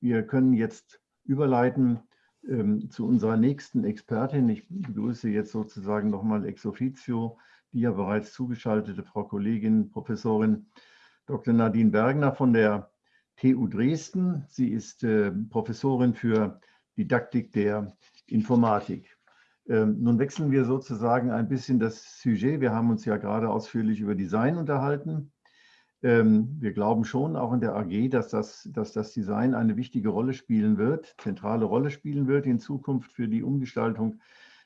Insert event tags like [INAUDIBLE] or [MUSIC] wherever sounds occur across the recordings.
Wir können jetzt überleiten ähm, zu unserer nächsten Expertin. Ich begrüße jetzt sozusagen nochmal ex officio die ja bereits zugeschaltete Frau Kollegin, Professorin Dr. Nadine Bergner von der TU Dresden. Sie ist äh, Professorin für Didaktik der Informatik. Ähm, nun wechseln wir sozusagen ein bisschen das Sujet. Wir haben uns ja gerade ausführlich über Design unterhalten. Ähm, wir glauben schon auch in der AG, dass das, dass das Design eine wichtige Rolle spielen wird, zentrale Rolle spielen wird in Zukunft für die Umgestaltung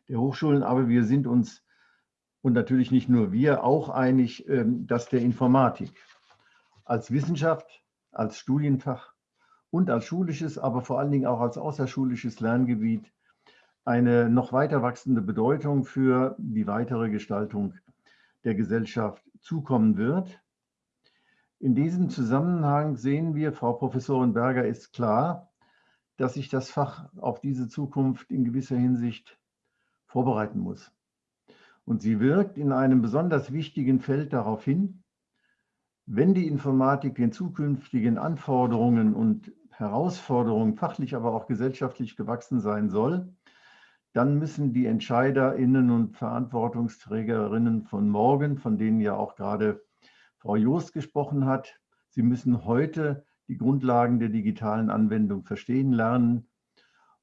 der Hochschulen. Aber wir sind uns und natürlich nicht nur wir auch einig, ähm, dass der Informatik als Wissenschaft, als Studienfach und als schulisches, aber vor allen Dingen auch als außerschulisches Lerngebiet eine noch weiter wachsende Bedeutung für die weitere Gestaltung der Gesellschaft zukommen wird. In diesem Zusammenhang sehen wir, Frau Professorin Berger, ist klar, dass sich das Fach auf diese Zukunft in gewisser Hinsicht vorbereiten muss. Und sie wirkt in einem besonders wichtigen Feld darauf hin, wenn die Informatik den zukünftigen Anforderungen und Herausforderungen fachlich, aber auch gesellschaftlich gewachsen sein soll, dann müssen die EntscheiderInnen und Verantwortungsträgerinnen von morgen, von denen ja auch gerade Frau Joost gesprochen hat. Sie müssen heute die Grundlagen der digitalen Anwendung verstehen lernen.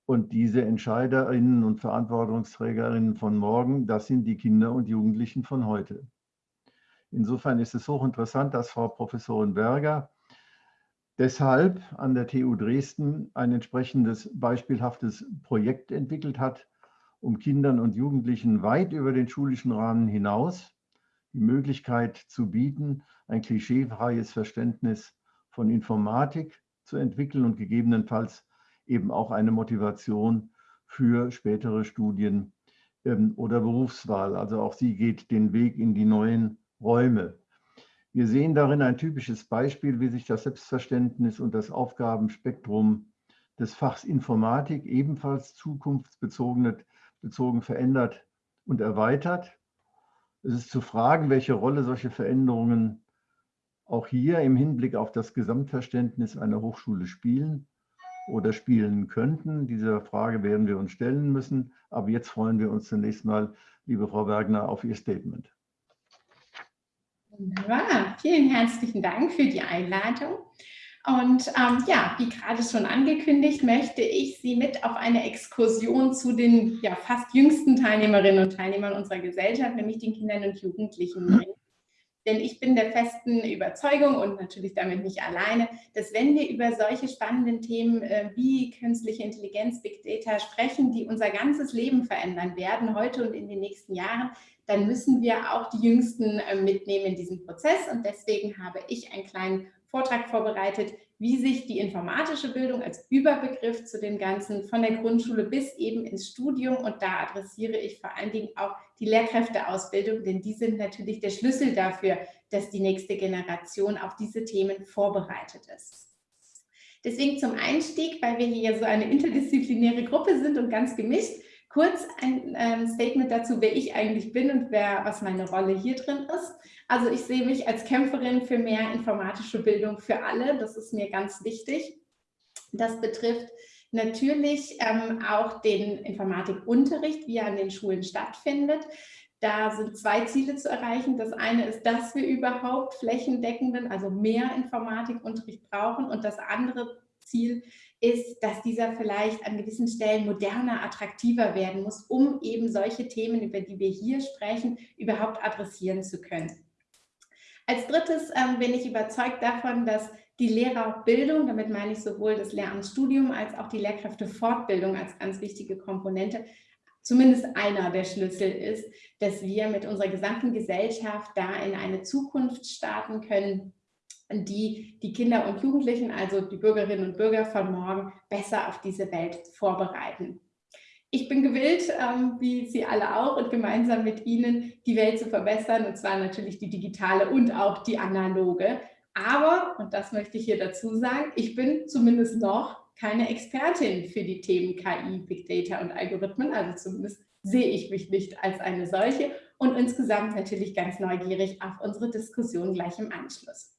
Und diese Entscheiderinnen und Verantwortungsträgerinnen von morgen, das sind die Kinder und Jugendlichen von heute. Insofern ist es hochinteressant, dass Frau Professorin Berger deshalb an der TU Dresden ein entsprechendes beispielhaftes Projekt entwickelt hat, um Kindern und Jugendlichen weit über den schulischen Rahmen hinaus die Möglichkeit zu bieten, ein klischeefreies Verständnis von Informatik zu entwickeln und gegebenenfalls eben auch eine Motivation für spätere Studien ähm, oder Berufswahl. Also auch sie geht den Weg in die neuen Räume. Wir sehen darin ein typisches Beispiel, wie sich das Selbstverständnis und das Aufgabenspektrum des Fachs Informatik ebenfalls zukunftsbezogen bezogen verändert und erweitert. Es ist zu fragen, welche Rolle solche Veränderungen auch hier im Hinblick auf das Gesamtverständnis einer Hochschule spielen oder spielen könnten. Diese Frage werden wir uns stellen müssen. Aber jetzt freuen wir uns zunächst mal, liebe Frau Wagner, auf Ihr Statement. Wunderbar. Vielen herzlichen Dank für die Einladung. Und ähm, ja, wie gerade schon angekündigt, möchte ich Sie mit auf eine Exkursion zu den ja, fast jüngsten Teilnehmerinnen und Teilnehmern unserer Gesellschaft, nämlich den Kindern und Jugendlichen bringen. Denn ich bin der festen Überzeugung und natürlich damit nicht alleine, dass wenn wir über solche spannenden Themen äh, wie künstliche Intelligenz, Big Data sprechen, die unser ganzes Leben verändern werden, heute und in den nächsten Jahren, dann müssen wir auch die Jüngsten äh, mitnehmen in diesem Prozess. Und deswegen habe ich einen kleinen Vortrag vorbereitet, wie sich die informatische Bildung als Überbegriff zu dem Ganzen von der Grundschule bis eben ins Studium und da adressiere ich vor allen Dingen auch die Lehrkräfteausbildung, denn die sind natürlich der Schlüssel dafür, dass die nächste Generation auf diese Themen vorbereitet ist. Deswegen zum Einstieg, weil wir hier so eine interdisziplinäre Gruppe sind und ganz gemischt, kurz ein ähm, Statement dazu, wer ich eigentlich bin und wer, was meine Rolle hier drin ist. Also ich sehe mich als Kämpferin für mehr informatische Bildung für alle. Das ist mir ganz wichtig. Das betrifft natürlich ähm, auch den Informatikunterricht, wie er an den Schulen stattfindet. Da sind zwei Ziele zu erreichen. Das eine ist, dass wir überhaupt flächendeckenden, also mehr Informatikunterricht brauchen. Und das andere Ziel ist, dass dieser vielleicht an gewissen Stellen moderner, attraktiver werden muss, um eben solche Themen, über die wir hier sprechen, überhaupt adressieren zu können. Als drittes ähm, bin ich überzeugt davon, dass die Lehrerbildung, damit meine ich sowohl das Lehramtsstudium als auch die Lehrkräftefortbildung als ganz wichtige Komponente, zumindest einer der Schlüssel ist, dass wir mit unserer gesamten Gesellschaft da in eine Zukunft starten können, die die Kinder und Jugendlichen, also die Bürgerinnen und Bürger von morgen, besser auf diese Welt vorbereiten. Ich bin gewillt, ähm, wie Sie alle auch, und gemeinsam mit Ihnen die Welt zu verbessern, und zwar natürlich die digitale und auch die analoge. Aber, und das möchte ich hier dazu sagen, ich bin zumindest noch keine Expertin für die Themen KI, Big Data und Algorithmen, also zumindest sehe ich mich nicht als eine solche und insgesamt natürlich ganz neugierig auf unsere Diskussion gleich im Anschluss.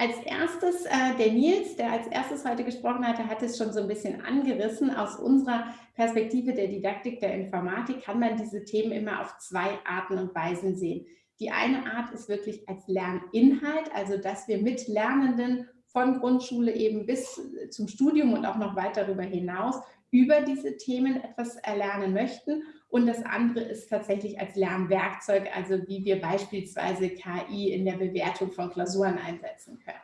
Als erstes, äh, der Nils, der als erstes heute gesprochen hatte, hat es schon so ein bisschen angerissen. Aus unserer Perspektive der Didaktik der Informatik kann man diese Themen immer auf zwei Arten und Weisen sehen. Die eine Art ist wirklich als Lerninhalt, also dass wir mit Lernenden von Grundschule eben bis zum Studium und auch noch weit darüber hinaus über diese Themen etwas erlernen möchten. Und das andere ist tatsächlich als Lernwerkzeug, also wie wir beispielsweise KI in der Bewertung von Klausuren einsetzen können.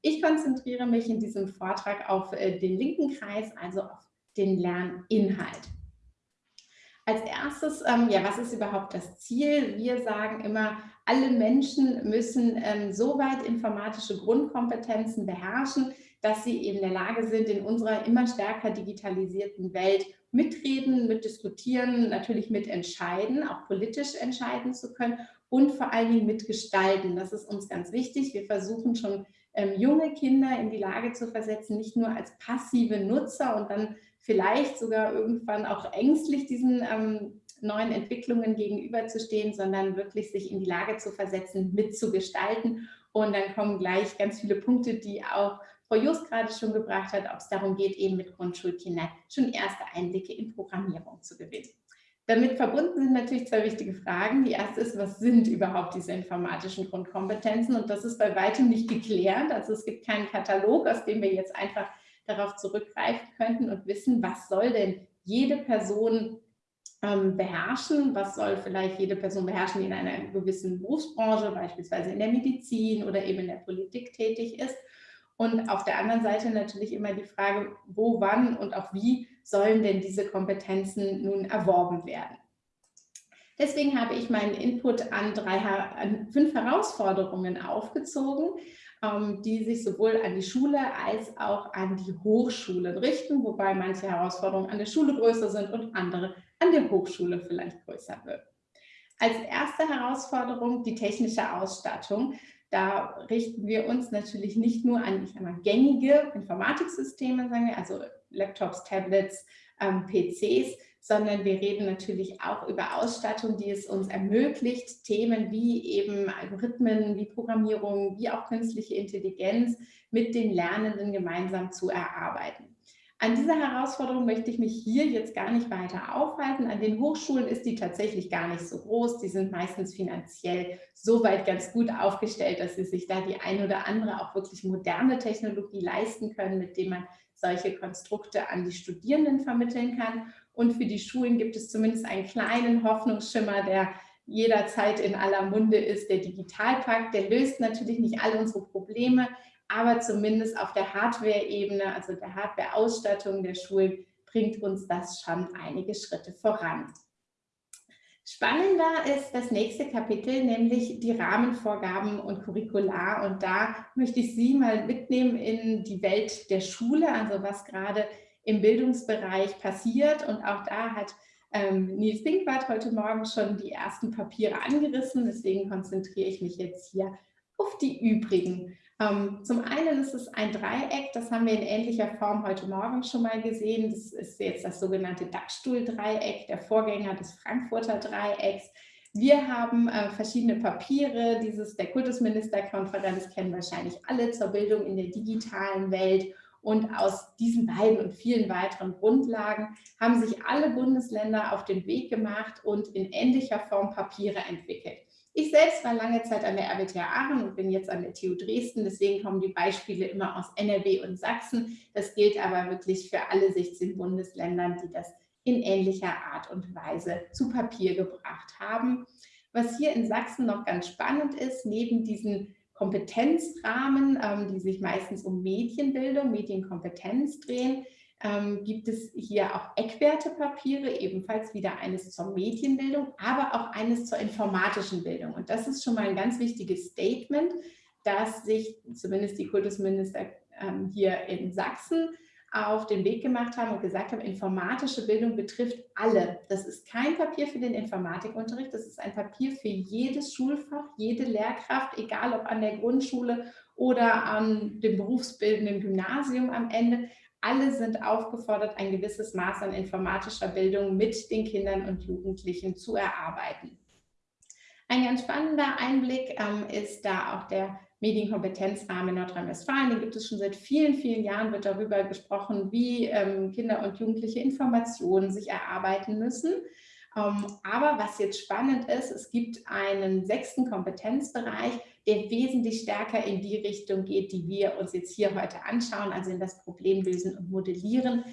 Ich konzentriere mich in diesem Vortrag auf äh, den linken Kreis, also auf den Lerninhalt. Als erstes, ähm, ja, was ist überhaupt das Ziel? Wir sagen immer, alle Menschen müssen ähm, so weit informatische Grundkompetenzen beherrschen, dass sie in der Lage sind, in unserer immer stärker digitalisierten Welt mitreden, mitdiskutieren, natürlich mitentscheiden, auch politisch entscheiden zu können und vor allen Dingen mitgestalten. Das ist uns ganz wichtig. Wir versuchen schon ähm, junge Kinder in die Lage zu versetzen, nicht nur als passive Nutzer und dann vielleicht sogar irgendwann auch ängstlich diesen ähm, neuen Entwicklungen gegenüberzustehen, sondern wirklich sich in die Lage zu versetzen, mitzugestalten. Und dann kommen gleich ganz viele Punkte, die auch Frau Just gerade schon gebracht hat, ob es darum geht, eben mit Grundschulkindern schon erste Einblicke in Programmierung zu gewinnen. Damit verbunden sind natürlich zwei wichtige Fragen. Die erste ist, was sind überhaupt diese informatischen Grundkompetenzen? Und das ist bei weitem nicht geklärt. Also es gibt keinen Katalog, aus dem wir jetzt einfach darauf zurückgreifen könnten und wissen, was soll denn jede Person ähm, beherrschen, was soll vielleicht jede Person beherrschen, die in einer gewissen Berufsbranche, beispielsweise in der Medizin oder eben in der Politik tätig ist. Und auf der anderen Seite natürlich immer die Frage, wo, wann und auch wie sollen denn diese Kompetenzen nun erworben werden. Deswegen habe ich meinen Input an, drei, an fünf Herausforderungen aufgezogen, ähm, die sich sowohl an die Schule als auch an die Hochschulen richten, wobei manche Herausforderungen an der Schule größer sind und andere an der Hochschule vielleicht größer wird. Als erste Herausforderung die technische Ausstattung. Da richten wir uns natürlich nicht nur an ich mal, gängige Informatiksysteme, sagen wir, also Laptops, Tablets, ähm, PCs, sondern wir reden natürlich auch über Ausstattung, die es uns ermöglicht, Themen wie eben Algorithmen, wie Programmierung, wie auch künstliche Intelligenz mit den Lernenden gemeinsam zu erarbeiten. An dieser Herausforderung möchte ich mich hier jetzt gar nicht weiter aufhalten. An den Hochschulen ist die tatsächlich gar nicht so groß. Die sind meistens finanziell so weit ganz gut aufgestellt, dass sie sich da die ein oder andere auch wirklich moderne Technologie leisten können, mit dem man solche Konstrukte an die Studierenden vermitteln kann. Und für die Schulen gibt es zumindest einen kleinen Hoffnungsschimmer, der jederzeit in aller Munde ist, der Digitalpakt. Der löst natürlich nicht alle unsere Probleme, aber zumindest auf der Hardware-Ebene, also der Hardware-Ausstattung der Schulen, bringt uns das schon einige Schritte voran. Spannender ist das nächste Kapitel, nämlich die Rahmenvorgaben und Curricular. Und da möchte ich Sie mal mitnehmen in die Welt der Schule, also was gerade im Bildungsbereich passiert. Und auch da hat ähm, Nils Pinkwart heute Morgen schon die ersten Papiere angerissen. Deswegen konzentriere ich mich jetzt hier auf die übrigen. Ähm, zum einen ist es ein Dreieck, das haben wir in ähnlicher Form heute Morgen schon mal gesehen. Das ist jetzt das sogenannte Dachstuhl-Dreieck, der Vorgänger des Frankfurter Dreiecks. Wir haben äh, verschiedene Papiere, dieses der Kultusministerkonferenz kennen wahrscheinlich alle zur Bildung in der digitalen Welt. Und aus diesen beiden und vielen weiteren Grundlagen haben sich alle Bundesländer auf den Weg gemacht und in ähnlicher Form Papiere entwickelt. Ich selbst war lange Zeit an der RWTH Aachen und bin jetzt an der TU Dresden. Deswegen kommen die Beispiele immer aus NRW und Sachsen. Das gilt aber wirklich für alle 16 Bundesländern, die das in ähnlicher Art und Weise zu Papier gebracht haben. Was hier in Sachsen noch ganz spannend ist, neben diesen Kompetenzrahmen, ähm, die sich meistens um Medienbildung, Medienkompetenz drehen, ähm, gibt es hier auch Eckwertepapiere, ebenfalls wieder eines zur Medienbildung, aber auch eines zur informatischen Bildung. Und das ist schon mal ein ganz wichtiges Statement, dass sich zumindest die Kultusminister ähm, hier in Sachsen auf den Weg gemacht haben und gesagt haben, informatische Bildung betrifft alle. Das ist kein Papier für den Informatikunterricht, das ist ein Papier für jedes Schulfach, jede Lehrkraft, egal ob an der Grundschule oder an dem berufsbildenden Gymnasium am Ende. Alle sind aufgefordert, ein gewisses Maß an informatischer Bildung mit den Kindern und Jugendlichen zu erarbeiten. Ein ganz spannender Einblick ähm, ist da auch der Medienkompetenzrahmen in Nordrhein-Westfalen. Den gibt es schon seit vielen, vielen Jahren, wird darüber gesprochen, wie ähm, Kinder und Jugendliche Informationen sich erarbeiten müssen. Ähm, aber was jetzt spannend ist, es gibt einen sechsten Kompetenzbereich, der wesentlich stärker in die Richtung geht, die wir uns jetzt hier heute anschauen, also in das Problemlösen und Modellieren.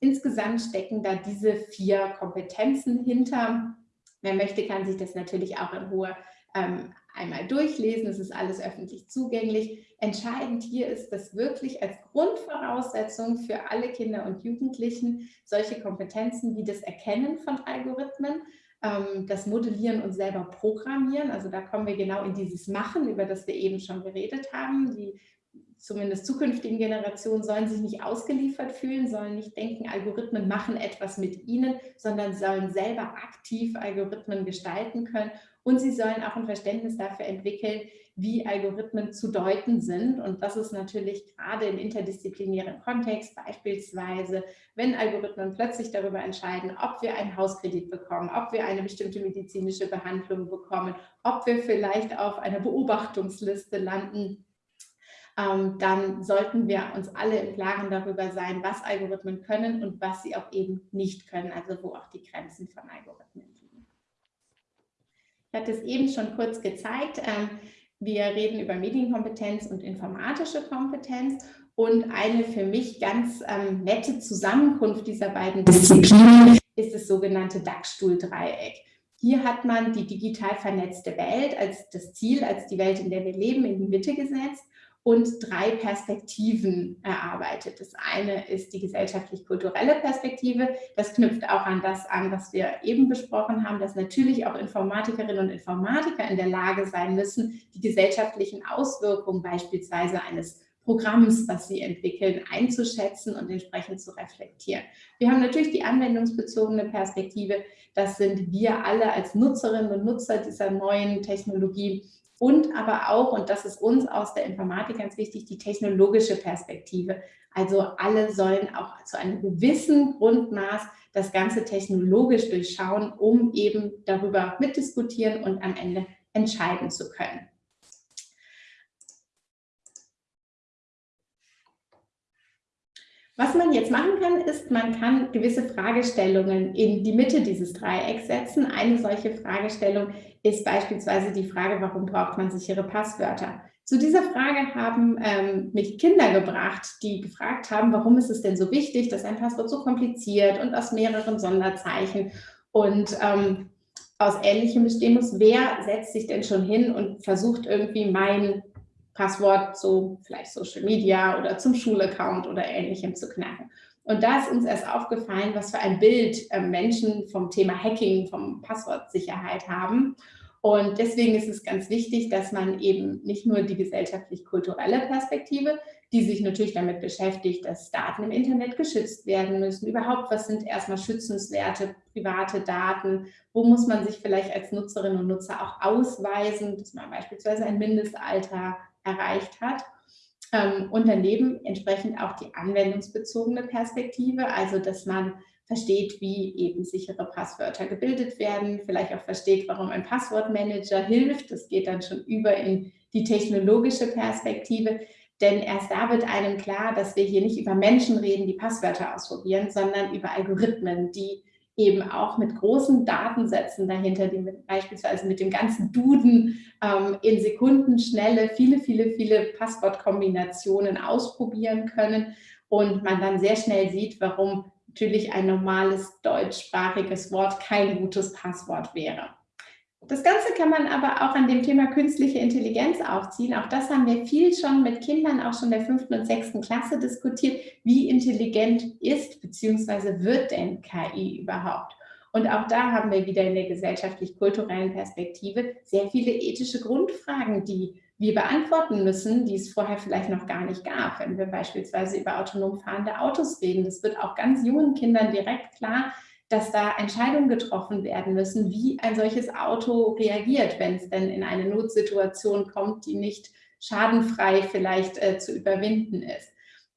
Insgesamt stecken da diese vier Kompetenzen hinter. Wer möchte, kann sich das natürlich auch in Ruhe ähm, einmal durchlesen. Es ist alles öffentlich zugänglich. Entscheidend hier ist, dass wirklich als Grundvoraussetzung für alle Kinder und Jugendlichen solche Kompetenzen wie das Erkennen von Algorithmen, das Modellieren und selber Programmieren, also da kommen wir genau in dieses Machen, über das wir eben schon geredet haben. Die zumindest zukünftigen Generationen sollen sich nicht ausgeliefert fühlen, sollen nicht denken, Algorithmen machen etwas mit ihnen, sondern sollen selber aktiv Algorithmen gestalten können und sie sollen auch ein Verständnis dafür entwickeln, wie Algorithmen zu deuten sind. Und das ist natürlich gerade im interdisziplinären Kontext, beispielsweise, wenn Algorithmen plötzlich darüber entscheiden, ob wir einen Hauskredit bekommen, ob wir eine bestimmte medizinische Behandlung bekommen, ob wir vielleicht auf einer Beobachtungsliste landen, ähm, dann sollten wir uns alle im Klaren darüber sein, was Algorithmen können und was sie auch eben nicht können, also wo auch die Grenzen von Algorithmen liegen. Ich hatte es eben schon kurz gezeigt. Ähm, wir reden über Medienkompetenz und informatische Kompetenz und eine für mich ganz ähm, nette Zusammenkunft dieser beiden Disziplinen ist das sogenannte DAX-Stuhl-Dreieck. Hier hat man die digital vernetzte Welt als das Ziel, als die Welt, in der wir leben, in die Mitte gesetzt und drei Perspektiven erarbeitet. Das eine ist die gesellschaftlich-kulturelle Perspektive. Das knüpft auch an das an, was wir eben besprochen haben, dass natürlich auch Informatikerinnen und Informatiker in der Lage sein müssen, die gesellschaftlichen Auswirkungen beispielsweise eines Programms, was sie entwickeln, einzuschätzen und entsprechend zu reflektieren. Wir haben natürlich die anwendungsbezogene Perspektive. Das sind wir alle als Nutzerinnen und Nutzer dieser neuen Technologie und aber auch, und das ist uns aus der Informatik ganz wichtig, die technologische Perspektive. Also alle sollen auch zu einem gewissen Grundmaß das Ganze technologisch durchschauen, um eben darüber mitdiskutieren und am Ende entscheiden zu können. Was man jetzt machen kann, ist, man kann gewisse Fragestellungen in die Mitte dieses Dreiecks setzen. Eine solche Fragestellung ist beispielsweise die Frage, warum braucht man sichere Passwörter? Zu dieser Frage haben ähm, mich Kinder gebracht, die gefragt haben, warum ist es denn so wichtig, dass ein Passwort so kompliziert und aus mehreren Sonderzeichen und ähm, aus Ähnlichem bestehen muss. Wer setzt sich denn schon hin und versucht irgendwie mein Passwort zu vielleicht Social Media oder zum Schulaccount oder ähnlichem zu knacken. Und da ist uns erst aufgefallen, was für ein Bild äh, Menschen vom Thema Hacking, vom Passwortsicherheit haben. Und deswegen ist es ganz wichtig, dass man eben nicht nur die gesellschaftlich-kulturelle Perspektive, die sich natürlich damit beschäftigt, dass Daten im Internet geschützt werden müssen. Überhaupt, was sind erstmal schützenswerte private Daten? Wo muss man sich vielleicht als Nutzerinnen und Nutzer auch ausweisen, dass man beispielsweise ein Mindestalter erreicht hat. Ähm, und daneben entsprechend auch die anwendungsbezogene Perspektive, also dass man versteht, wie eben sichere Passwörter gebildet werden, vielleicht auch versteht, warum ein Passwortmanager hilft. Das geht dann schon über in die technologische Perspektive, denn erst da wird einem klar, dass wir hier nicht über Menschen reden, die Passwörter ausprobieren, sondern über Algorithmen, die eben auch mit großen Datensätzen dahinter, die mit, beispielsweise mit dem ganzen Duden ähm, in Sekundenschnelle viele, viele, viele Passwortkombinationen ausprobieren können und man dann sehr schnell sieht, warum natürlich ein normales deutschsprachiges Wort kein gutes Passwort wäre. Das Ganze kann man aber auch an dem Thema künstliche Intelligenz aufziehen. Auch das haben wir viel schon mit Kindern, auch schon der fünften und sechsten Klasse diskutiert. Wie intelligent ist bzw. wird denn KI überhaupt? Und auch da haben wir wieder in der gesellschaftlich-kulturellen Perspektive sehr viele ethische Grundfragen, die wir beantworten müssen, die es vorher vielleicht noch gar nicht gab. Wenn wir beispielsweise über autonom fahrende Autos reden, das wird auch ganz jungen Kindern direkt klar, dass da Entscheidungen getroffen werden müssen, wie ein solches Auto reagiert, wenn es denn in eine Notsituation kommt, die nicht schadenfrei vielleicht äh, zu überwinden ist.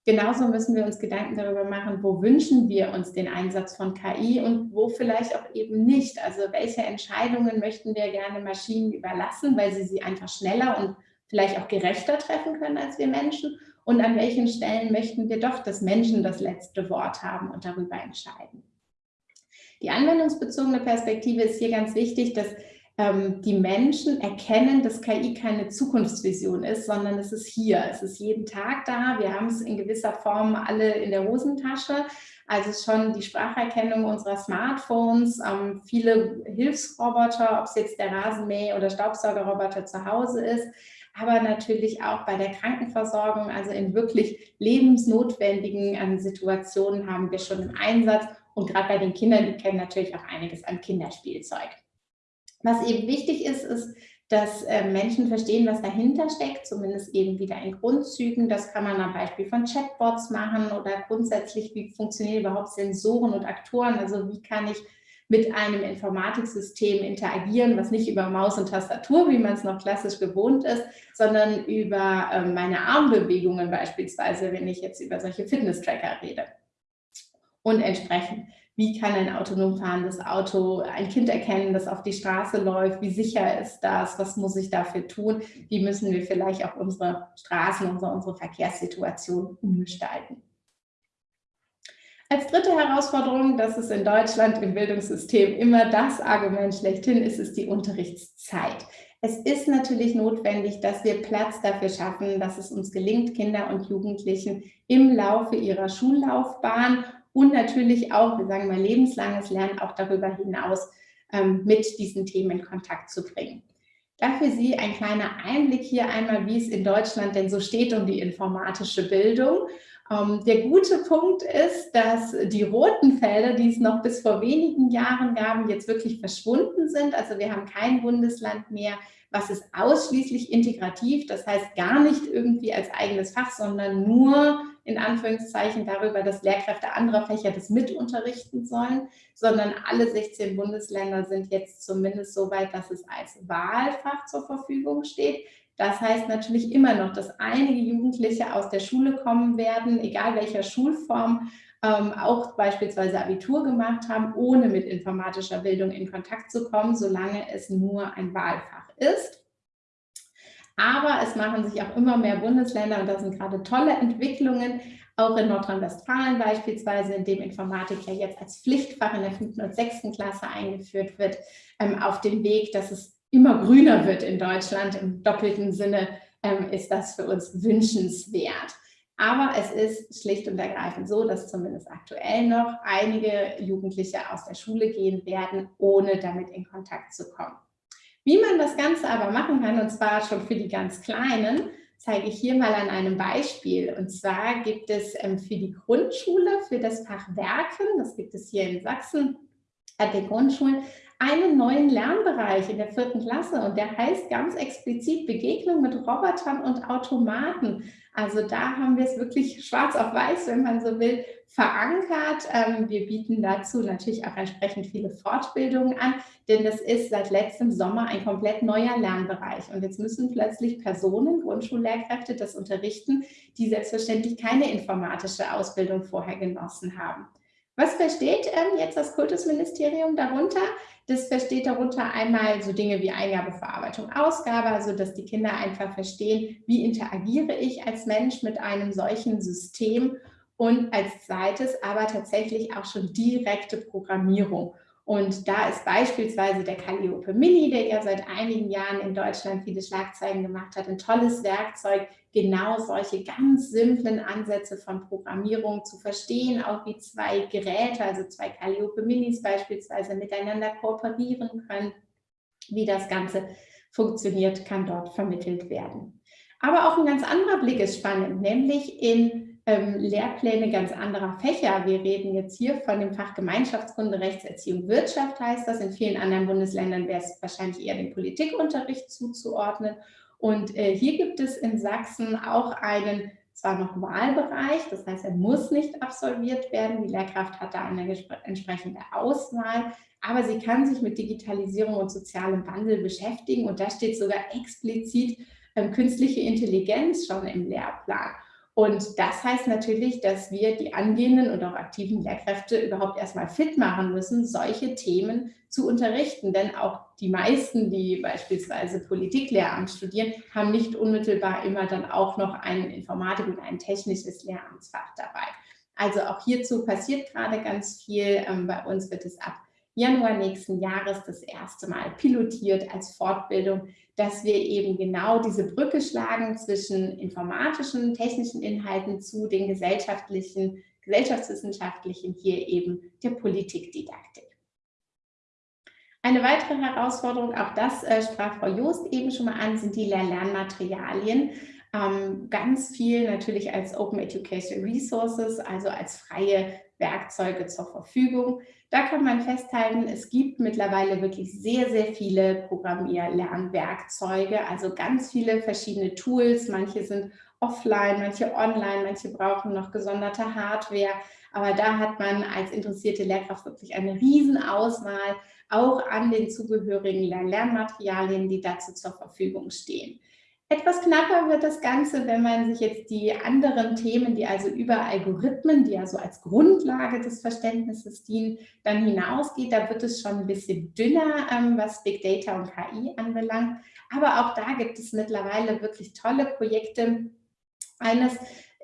Genauso müssen wir uns Gedanken darüber machen, wo wünschen wir uns den Einsatz von KI und wo vielleicht auch eben nicht. Also welche Entscheidungen möchten wir gerne Maschinen überlassen, weil sie sie einfach schneller und vielleicht auch gerechter treffen können als wir Menschen und an welchen Stellen möchten wir doch, dass Menschen das letzte Wort haben und darüber entscheiden. Die anwendungsbezogene Perspektive ist hier ganz wichtig, dass ähm, die Menschen erkennen, dass KI keine Zukunftsvision ist, sondern es ist hier, es ist jeden Tag da. Wir haben es in gewisser Form alle in der Hosentasche. Also schon die Spracherkennung unserer Smartphones, ähm, viele Hilfsroboter, ob es jetzt der Rasenmäh- oder Staubsaugerroboter zu Hause ist, aber natürlich auch bei der Krankenversorgung, also in wirklich lebensnotwendigen ähm, Situationen haben wir schon im Einsatz und gerade bei den Kindern, die kennen natürlich auch einiges an Kinderspielzeug. Was eben wichtig ist, ist, dass äh, Menschen verstehen, was dahinter steckt, zumindest eben wieder in Grundzügen. Das kann man am Beispiel von Chatbots machen oder grundsätzlich, wie funktionieren überhaupt Sensoren und Aktoren, also wie kann ich mit einem Informatiksystem interagieren, was nicht über Maus und Tastatur, wie man es noch klassisch gewohnt ist, sondern über äh, meine Armbewegungen beispielsweise, wenn ich jetzt über solche Fitness-Tracker rede. Und entsprechend, wie kann ein autonom fahrendes Auto ein Kind erkennen, das auf die Straße läuft? Wie sicher ist das? Was muss ich dafür tun? Wie müssen wir vielleicht auch unsere Straßen, unsere, unsere Verkehrssituation umgestalten? Als dritte Herausforderung, das ist in Deutschland im Bildungssystem immer das Argument schlechthin, ist es die Unterrichtszeit. Es ist natürlich notwendig, dass wir Platz dafür schaffen, dass es uns gelingt, Kinder und Jugendlichen im Laufe ihrer Schullaufbahn und natürlich auch, wir sagen mal lebenslanges Lernen, auch darüber hinaus ähm, mit diesen Themen in Kontakt zu bringen. Dafür Sie ein kleiner Einblick hier einmal, wie es in Deutschland denn so steht um die informatische Bildung. Ähm, der gute Punkt ist, dass die roten Felder, die es noch bis vor wenigen Jahren gab, jetzt wirklich verschwunden sind. Also wir haben kein Bundesland mehr, was ist ausschließlich integrativ, das heißt gar nicht irgendwie als eigenes Fach, sondern nur in Anführungszeichen darüber, dass Lehrkräfte anderer Fächer das mit unterrichten sollen, sondern alle 16 Bundesländer sind jetzt zumindest so weit, dass es als Wahlfach zur Verfügung steht. Das heißt natürlich immer noch, dass einige Jugendliche aus der Schule kommen werden, egal welcher Schulform, ähm, auch beispielsweise Abitur gemacht haben, ohne mit informatischer Bildung in Kontakt zu kommen, solange es nur ein Wahlfach ist. Aber es machen sich auch immer mehr Bundesländer, und das sind gerade tolle Entwicklungen, auch in Nordrhein-Westfalen beispielsweise, in dem Informatik ja jetzt als Pflichtfach in der fünften und sechsten Klasse eingeführt wird, ähm, auf dem Weg, dass es immer grüner wird in Deutschland. Im doppelten Sinne ähm, ist das für uns wünschenswert. Aber es ist schlicht und ergreifend so, dass zumindest aktuell noch einige Jugendliche aus der Schule gehen werden, ohne damit in Kontakt zu kommen. Wie man das Ganze aber machen kann, und zwar schon für die ganz Kleinen, zeige ich hier mal an einem Beispiel. Und zwar gibt es ähm, für die Grundschule, für das Fach Werken, das gibt es hier in Sachsen, an den Grundschulen, einen neuen Lernbereich in der vierten Klasse und der heißt ganz explizit Begegnung mit Robotern und Automaten. Also da haben wir es wirklich schwarz auf weiß, wenn man so will, verankert. Ähm, wir bieten dazu natürlich auch entsprechend viele Fortbildungen an, denn das ist seit letztem Sommer ein komplett neuer Lernbereich. Und jetzt müssen plötzlich Personen, Grundschullehrkräfte, das unterrichten, die selbstverständlich keine informatische Ausbildung vorher genossen haben. Was versteht ähm, jetzt das Kultusministerium darunter? Das versteht darunter einmal so Dinge wie Eingabe, Verarbeitung, Ausgabe, also dass die Kinder einfach verstehen, wie interagiere ich als Mensch mit einem solchen System und als zweites aber tatsächlich auch schon direkte Programmierung. Und da ist beispielsweise der Calliope Mini, der ja seit einigen Jahren in Deutschland viele Schlagzeilen gemacht hat, ein tolles Werkzeug, genau solche ganz simplen Ansätze von Programmierung zu verstehen, auch wie zwei Geräte, also zwei Calliope Minis beispielsweise miteinander kooperieren können. Wie das Ganze funktioniert, kann dort vermittelt werden. Aber auch ein ganz anderer Blick ist spannend, nämlich in ähm, Lehrpläne ganz anderer Fächer. Wir reden jetzt hier von dem Fach Gemeinschaftskunde, Rechtserziehung, Wirtschaft heißt das. In vielen anderen Bundesländern wäre es wahrscheinlich eher dem Politikunterricht zuzuordnen. Und äh, hier gibt es in Sachsen auch einen zwar noch Wahlbereich, das heißt, er muss nicht absolviert werden. Die Lehrkraft hat da eine entsprechende Auswahl, aber sie kann sich mit Digitalisierung und sozialem Wandel beschäftigen und da steht sogar explizit ähm, künstliche Intelligenz schon im Lehrplan. Und das heißt natürlich, dass wir die angehenden und auch aktiven Lehrkräfte überhaupt erstmal fit machen müssen, solche Themen zu unterrichten. Denn auch die meisten, die beispielsweise Politiklehramt studieren, haben nicht unmittelbar immer dann auch noch ein Informatik- und ein technisches Lehramtsfach dabei. Also auch hierzu passiert gerade ganz viel. Ähm, bei uns wird es ab Januar nächsten Jahres das erste Mal pilotiert als Fortbildung, dass wir eben genau diese Brücke schlagen zwischen informatischen, technischen Inhalten zu den gesellschaftlichen, gesellschaftswissenschaftlichen, hier eben der Politikdidaktik. Eine weitere Herausforderung, auch das äh, sprach Frau Joost eben schon mal an, sind die Lernmaterialien. Ähm, ganz viel natürlich als Open Education Resources, also als freie Werkzeuge zur Verfügung. Da kann man festhalten, es gibt mittlerweile wirklich sehr, sehr viele Programmier-Lernwerkzeuge, also ganz viele verschiedene Tools. Manche sind offline, manche online, manche brauchen noch gesonderte Hardware. Aber da hat man als interessierte Lehrkraft wirklich eine Riesenauswahl, auch an den zugehörigen Lernmaterialien, die dazu zur Verfügung stehen. Etwas knapper wird das Ganze, wenn man sich jetzt die anderen Themen, die also über Algorithmen, die also als Grundlage des Verständnisses dienen, dann hinausgeht. Da wird es schon ein bisschen dünner, ähm, was Big Data und KI anbelangt. Aber auch da gibt es mittlerweile wirklich tolle Projekte. Eines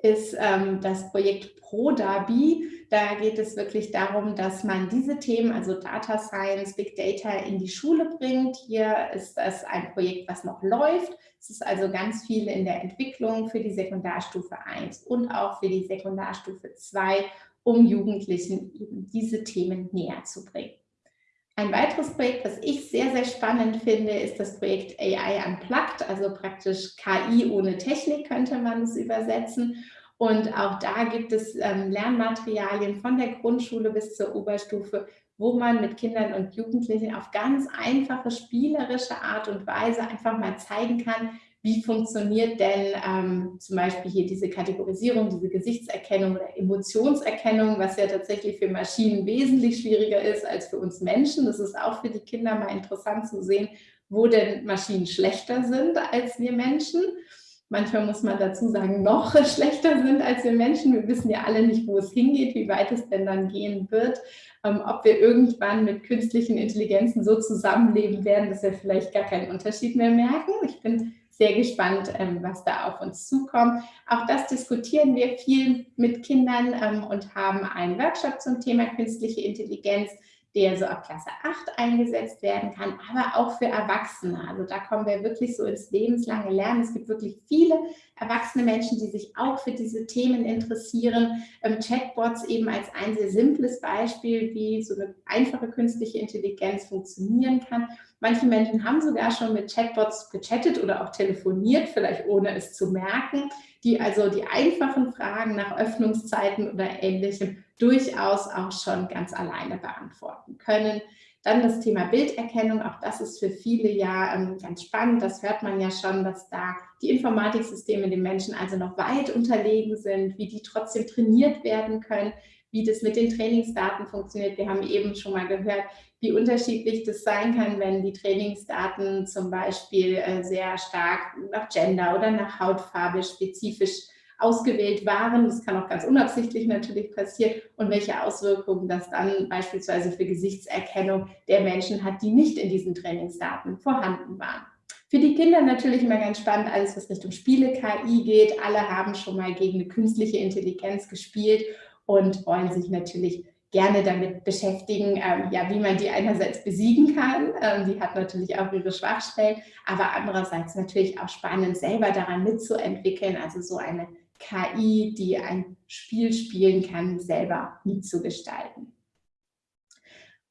ist ähm, das Projekt ProDabi. Da geht es wirklich darum, dass man diese Themen, also Data Science, Big Data in die Schule bringt. Hier ist das ein Projekt, was noch läuft. Es ist also ganz viel in der Entwicklung für die Sekundarstufe 1 und auch für die Sekundarstufe 2, um Jugendlichen eben diese Themen näher zu bringen. Ein weiteres Projekt, was ich sehr, sehr spannend finde, ist das Projekt AI Unplugged, also praktisch KI ohne Technik könnte man es übersetzen. Und auch da gibt es ähm, Lernmaterialien von der Grundschule bis zur Oberstufe, wo man mit Kindern und Jugendlichen auf ganz einfache, spielerische Art und Weise einfach mal zeigen kann, wie funktioniert denn ähm, zum Beispiel hier diese Kategorisierung, diese Gesichtserkennung oder Emotionserkennung, was ja tatsächlich für Maschinen wesentlich schwieriger ist als für uns Menschen. Das ist auch für die Kinder mal interessant zu sehen, wo denn Maschinen schlechter sind als wir Menschen. Manchmal muss man dazu sagen, noch [LAUGHS] schlechter sind als wir Menschen. Wir wissen ja alle nicht, wo es hingeht, wie weit es denn dann gehen wird. Ähm, ob wir irgendwann mit künstlichen Intelligenzen so zusammenleben werden, dass wir vielleicht gar keinen Unterschied mehr merken. Ich bin sehr gespannt, ähm, was da auf uns zukommt. Auch das diskutieren wir viel mit Kindern ähm, und haben einen Workshop zum Thema künstliche Intelligenz, der so ab Klasse 8 eingesetzt werden kann, aber auch für Erwachsene. Also da kommen wir wirklich so ins lebenslange Lernen. Es gibt wirklich viele erwachsene Menschen, die sich auch für diese Themen interessieren. Ähm, Chatbots eben als ein sehr simples Beispiel, wie so eine einfache künstliche Intelligenz funktionieren kann. Manche Menschen haben sogar schon mit Chatbots gechattet oder auch telefoniert, vielleicht ohne es zu merken, die also die einfachen Fragen nach Öffnungszeiten oder Ähnlichem durchaus auch schon ganz alleine beantworten können. Dann das Thema Bilderkennung, auch das ist für viele ja ähm, ganz spannend. Das hört man ja schon, dass da die Informatiksysteme den Menschen also noch weit unterlegen sind, wie die trotzdem trainiert werden können, wie das mit den Trainingsdaten funktioniert. Wir haben eben schon mal gehört, wie unterschiedlich das sein kann, wenn die Trainingsdaten zum Beispiel äh, sehr stark nach Gender oder nach Hautfarbe spezifisch ausgewählt waren. Das kann auch ganz unabsichtlich natürlich passieren und welche Auswirkungen das dann beispielsweise für Gesichtserkennung der Menschen hat, die nicht in diesen Trainingsdaten vorhanden waren. Für die Kinder natürlich immer ganz spannend, alles was Richtung Spiele-KI geht. Alle haben schon mal gegen eine künstliche Intelligenz gespielt und wollen sich natürlich gerne damit beschäftigen, ähm, ja, wie man die einerseits besiegen kann. Ähm, die hat natürlich auch ihre Schwachstellen, aber andererseits natürlich auch spannend, selber daran mitzuentwickeln, also so eine KI, die ein Spiel spielen kann, selber mitzugestalten.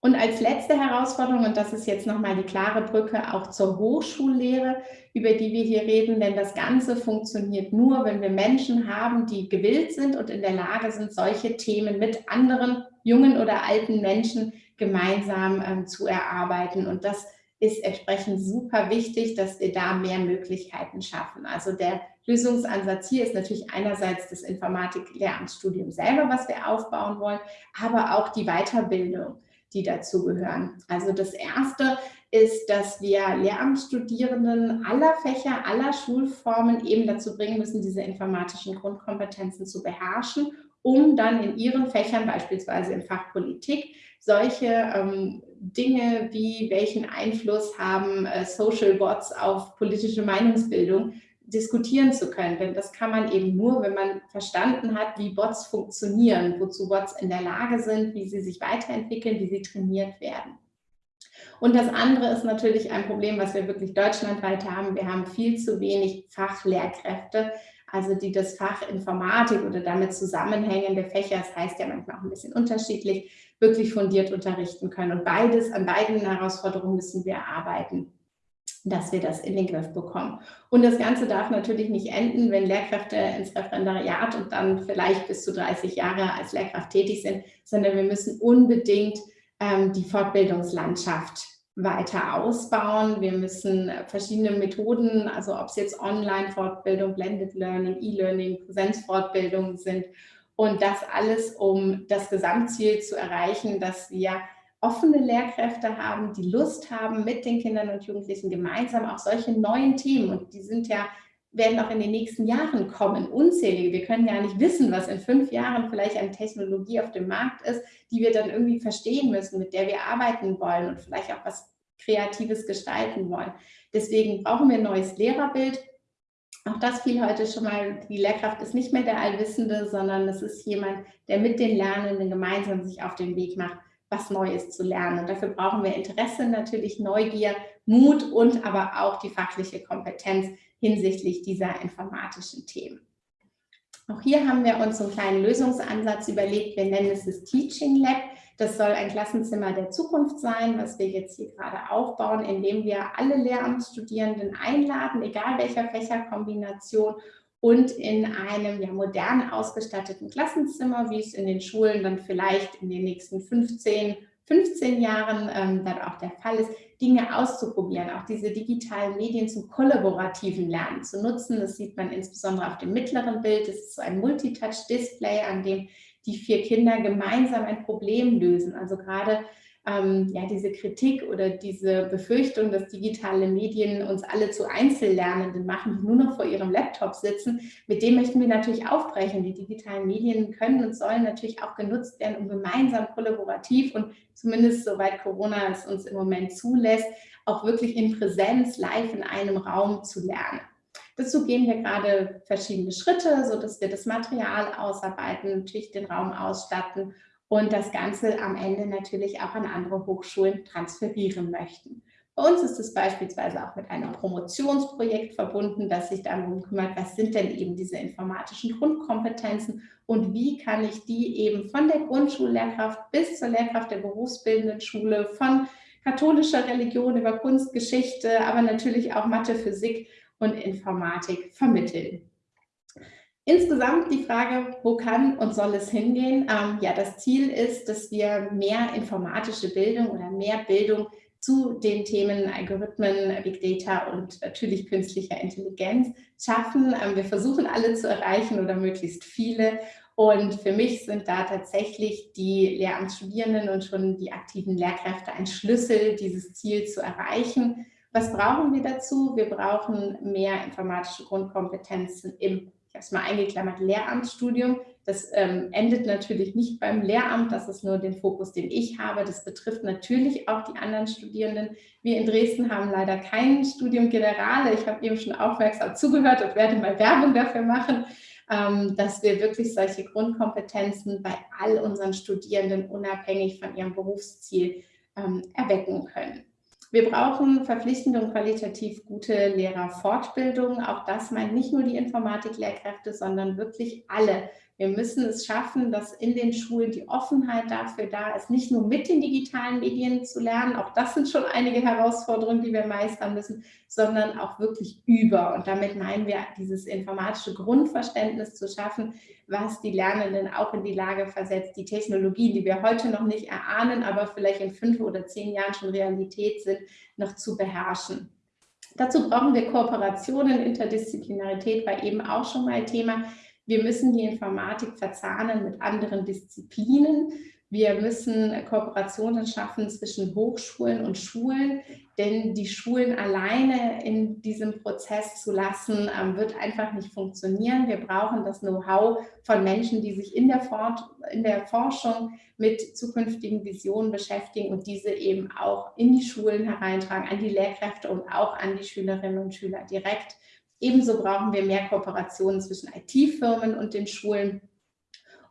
Und als letzte Herausforderung, und das ist jetzt nochmal die klare Brücke auch zur Hochschullehre, über die wir hier reden, denn das Ganze funktioniert nur, wenn wir Menschen haben, die gewillt sind und in der Lage sind, solche Themen mit anderen jungen oder alten Menschen gemeinsam ähm, zu erarbeiten. Und das ist entsprechend super wichtig, dass wir da mehr Möglichkeiten schaffen. Also der Lösungsansatz hier ist natürlich einerseits das Informatik-Lehramtsstudium selber, was wir aufbauen wollen, aber auch die Weiterbildung die dazugehören. Also das Erste ist, dass wir Lehramtsstudierenden aller Fächer, aller Schulformen eben dazu bringen müssen, diese informatischen Grundkompetenzen zu beherrschen, um dann in ihren Fächern, beispielsweise im Fach Politik, solche ähm, Dinge wie welchen Einfluss haben äh, Social Bots auf politische Meinungsbildung diskutieren zu können. Denn das kann man eben nur, wenn man verstanden hat, wie Bots funktionieren, wozu Bots in der Lage sind, wie sie sich weiterentwickeln, wie sie trainiert werden. Und das andere ist natürlich ein Problem, was wir wirklich deutschlandweit haben. Wir haben viel zu wenig Fachlehrkräfte, also die das Fach Informatik oder damit zusammenhängende Fächer, das heißt ja manchmal auch ein bisschen unterschiedlich, wirklich fundiert unterrichten können. Und beides, an beiden Herausforderungen müssen wir arbeiten dass wir das in den Griff bekommen. Und das Ganze darf natürlich nicht enden, wenn Lehrkräfte ins Referendariat und dann vielleicht bis zu 30 Jahre als Lehrkraft tätig sind, sondern wir müssen unbedingt ähm, die Fortbildungslandschaft weiter ausbauen. Wir müssen verschiedene Methoden, also ob es jetzt Online-Fortbildung, Blended Learning, E-Learning, Präsenzfortbildung sind und das alles, um das Gesamtziel zu erreichen, dass wir offene Lehrkräfte haben, die Lust haben, mit den Kindern und Jugendlichen gemeinsam auch solche neuen Themen, und die sind ja werden auch in den nächsten Jahren kommen, unzählige. Wir können ja nicht wissen, was in fünf Jahren vielleicht eine Technologie auf dem Markt ist, die wir dann irgendwie verstehen müssen, mit der wir arbeiten wollen und vielleicht auch was Kreatives gestalten wollen. Deswegen brauchen wir ein neues Lehrerbild. Auch das fiel heute schon mal, die Lehrkraft ist nicht mehr der Allwissende, sondern es ist jemand, der mit den Lernenden gemeinsam sich auf den Weg macht, was Neues zu lernen. Und dafür brauchen wir Interesse, natürlich Neugier, Mut und aber auch die fachliche Kompetenz, hinsichtlich dieser informatischen Themen. Auch hier haben wir uns einen kleinen Lösungsansatz überlegt. Wir nennen es das Teaching Lab. Das soll ein Klassenzimmer der Zukunft sein, was wir jetzt hier gerade aufbauen, indem wir alle Lehramtsstudierenden einladen, egal welcher Fächerkombination, und in einem ja, modern ausgestatteten Klassenzimmer, wie es in den Schulen dann vielleicht in den nächsten 15, 15 Jahren ähm, dann auch der Fall ist, Dinge auszuprobieren, auch diese digitalen Medien zum kollaborativen Lernen zu nutzen. Das sieht man insbesondere auf dem mittleren Bild. Das ist so ein Multitouch-Display, an dem die vier Kinder gemeinsam ein Problem lösen. Also gerade ähm, ja, diese Kritik oder diese Befürchtung, dass digitale Medien uns alle zu Einzellernenden machen, die nur noch vor ihrem Laptop sitzen, mit dem möchten wir natürlich aufbrechen. Die digitalen Medien können und sollen natürlich auch genutzt werden, um gemeinsam kollaborativ und zumindest soweit Corona es uns im Moment zulässt, auch wirklich in Präsenz live in einem Raum zu lernen. Dazu gehen wir gerade verschiedene Schritte, sodass wir das Material ausarbeiten, natürlich den Raum ausstatten und das Ganze am Ende natürlich auch an andere Hochschulen transferieren möchten. Bei uns ist es beispielsweise auch mit einem Promotionsprojekt verbunden, das sich darum kümmert, was sind denn eben diese informatischen Grundkompetenzen und wie kann ich die eben von der Grundschullehrkraft bis zur Lehrkraft der berufsbildenden Schule, von katholischer Religion über Kunstgeschichte, aber natürlich auch Mathe, Physik und Informatik vermitteln. Insgesamt die Frage, wo kann und soll es hingehen? Ähm, ja, das Ziel ist, dass wir mehr informatische Bildung oder mehr Bildung zu den Themen Algorithmen, Big Data und natürlich künstlicher Intelligenz schaffen. Ähm, wir versuchen alle zu erreichen oder möglichst viele. Und für mich sind da tatsächlich die Lehramtsstudierenden und schon die aktiven Lehrkräfte ein Schlüssel, dieses Ziel zu erreichen. Was brauchen wir dazu? Wir brauchen mehr informatische Grundkompetenzen im ich habe es mal eingeklammert, Lehramtsstudium. Das ähm, endet natürlich nicht beim Lehramt, das ist nur den Fokus, den ich habe. Das betrifft natürlich auch die anderen Studierenden. Wir in Dresden haben leider kein Studium Generale. Ich habe eben schon aufmerksam zugehört und werde mal Werbung dafür machen, ähm, dass wir wirklich solche Grundkompetenzen bei all unseren Studierenden unabhängig von ihrem Berufsziel ähm, erwecken können. Wir brauchen verpflichtende und qualitativ gute Lehrerfortbildung. Auch das meint nicht nur die Informatiklehrkräfte, sondern wirklich alle wir müssen es schaffen, dass in den Schulen die Offenheit dafür da ist, nicht nur mit den digitalen Medien zu lernen, auch das sind schon einige Herausforderungen, die wir meistern müssen, sondern auch wirklich über. Und damit meinen wir, dieses informatische Grundverständnis zu schaffen, was die Lernenden auch in die Lage versetzt, die Technologien, die wir heute noch nicht erahnen, aber vielleicht in fünf oder zehn Jahren schon Realität sind, noch zu beherrschen. Dazu brauchen wir Kooperationen, Interdisziplinarität war eben auch schon mal Thema. Wir müssen die Informatik verzahnen mit anderen Disziplinen. Wir müssen Kooperationen schaffen zwischen Hochschulen und Schulen, denn die Schulen alleine in diesem Prozess zu lassen, ähm, wird einfach nicht funktionieren. Wir brauchen das Know-how von Menschen, die sich in der, in der Forschung mit zukünftigen Visionen beschäftigen und diese eben auch in die Schulen hereintragen, an die Lehrkräfte und auch an die Schülerinnen und Schüler direkt. Ebenso brauchen wir mehr Kooperationen zwischen IT-Firmen und den Schulen.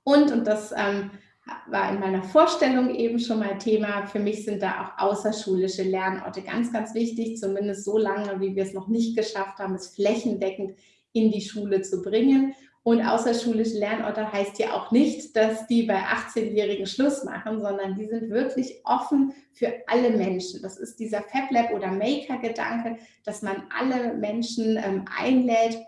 Und, und das ähm, war in meiner Vorstellung eben schon mal Thema. Für mich sind da auch außerschulische Lernorte ganz, ganz wichtig, zumindest so lange, wie wir es noch nicht geschafft haben, es flächendeckend in die Schule zu bringen. Und außerschulische Lernorte heißt ja auch nicht, dass die bei 18-Jährigen Schluss machen, sondern die sind wirklich offen für alle Menschen. Das ist dieser FabLab oder Maker-Gedanke, dass man alle Menschen ähm, einlädt,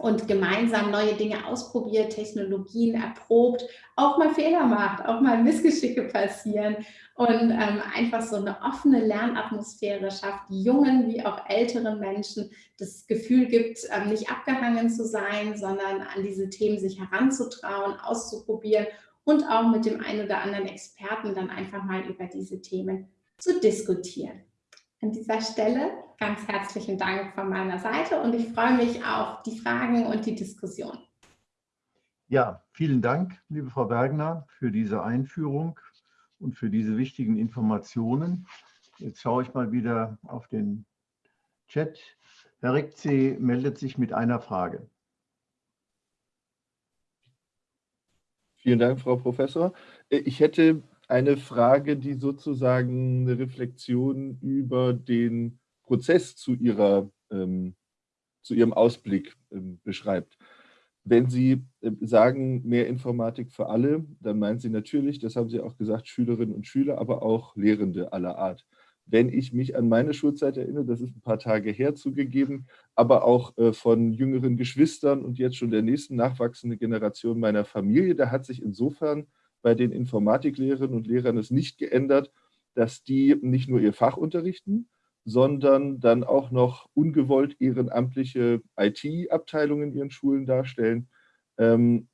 und gemeinsam neue Dinge ausprobiert, Technologien erprobt, auch mal Fehler macht, auch mal Missgeschicke passieren und ähm, einfach so eine offene Lernatmosphäre schafft, jungen wie auch älteren Menschen das Gefühl gibt, ähm, nicht abgehangen zu sein, sondern an diese Themen sich heranzutrauen, auszuprobieren und auch mit dem einen oder anderen Experten dann einfach mal über diese Themen zu diskutieren. An dieser Stelle ganz herzlichen Dank von meiner Seite und ich freue mich auf die Fragen und die Diskussion. Ja, vielen Dank, liebe Frau Bergner, für diese Einführung und für diese wichtigen Informationen. Jetzt schaue ich mal wieder auf den Chat. Herr Rekze meldet sich mit einer Frage. Vielen Dank, Frau Professor. Ich hätte eine Frage, die sozusagen eine Reflexion über den Prozess zu, ihrer, ähm, zu ihrem Ausblick ähm, beschreibt. Wenn Sie äh, sagen, mehr Informatik für alle, dann meinen Sie natürlich, das haben Sie auch gesagt, Schülerinnen und Schüler, aber auch Lehrende aller Art. Wenn ich mich an meine Schulzeit erinnere, das ist ein paar Tage her zugegeben, aber auch äh, von jüngeren Geschwistern und jetzt schon der nächsten nachwachsenden Generation meiner Familie, da hat sich insofern bei den Informatiklehrerinnen und Lehrern es nicht geändert, dass die nicht nur ihr Fach unterrichten, sondern dann auch noch ungewollt ehrenamtliche IT-Abteilungen in ihren Schulen darstellen, ähm,